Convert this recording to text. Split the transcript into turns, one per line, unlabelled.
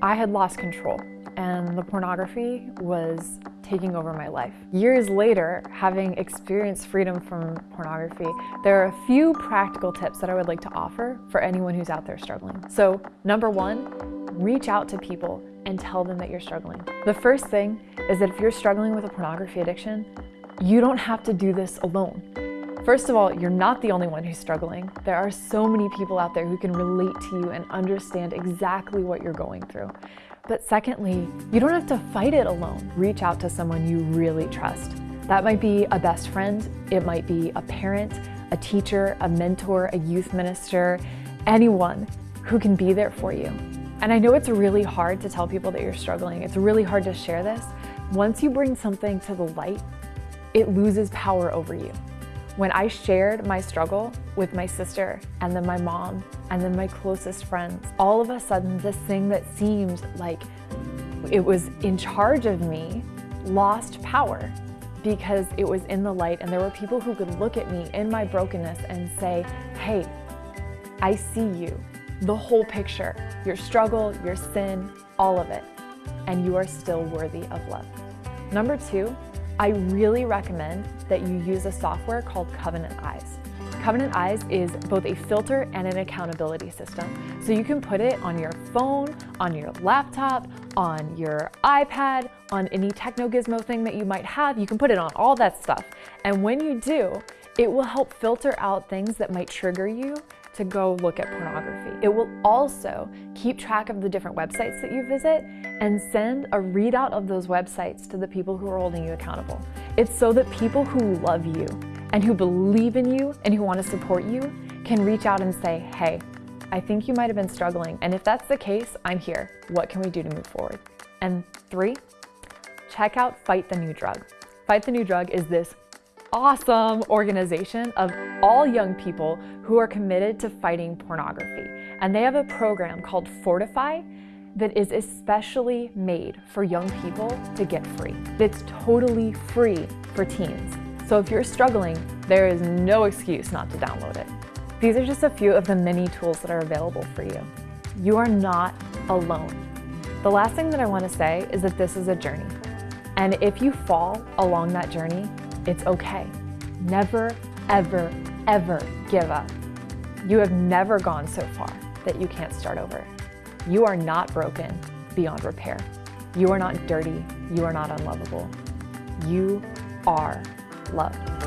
I had lost control and the pornography was taking over my life. Years later, having experienced freedom from pornography, there are a few practical tips that I would like to offer for anyone who's out there struggling. So number one, reach out to people and tell them that you're struggling. The first thing is that if you're struggling with a pornography addiction, you don't have to do this alone. First of all, you're not the only one who's struggling. There are so many people out there who can relate to you and understand exactly what you're going through. But secondly, you don't have to fight it alone. Reach out to someone you really trust. That might be a best friend, it might be a parent, a teacher, a mentor, a youth minister, anyone who can be there for you. And I know it's really hard to tell people that you're struggling. It's really hard to share this. Once you bring something to the light, it loses power over you. When I shared my struggle with my sister and then my mom and then my closest friends, all of a sudden this thing that seemed like it was in charge of me lost power because it was in the light and there were people who could look at me in my brokenness and say, hey, I see you, the whole picture, your struggle, your sin, all of it, and you are still worthy of love. Number two, I really recommend that you use a software called Covenant Eyes. Covenant Eyes is both a filter and an accountability system. So you can put it on your phone, on your laptop, on your iPad, on any techno gizmo thing that you might have. You can put it on all that stuff. And when you do, it will help filter out things that might trigger you to go look at pornography. It will also keep track of the different websites that you visit and send a readout of those websites to the people who are holding you accountable. It's so that people who love you and who believe in you and who want to support you can reach out and say, hey, I think you might have been struggling. And if that's the case, I'm here. What can we do to move forward? And three, check out Fight the New Drug. Fight the New Drug is this awesome organization of all young people who are committed to fighting pornography. And they have a program called Fortify that is especially made for young people to get free. It's totally free for teens. So if you're struggling, there is no excuse not to download it. These are just a few of the many tools that are available for you. You are not alone. The last thing that I want to say is that this is a journey. And if you fall along that journey, it's okay. Never, ever, ever give up. You have never gone so far that you can't start over. You are not broken beyond repair. You are not dirty. You are not unlovable. You are loved.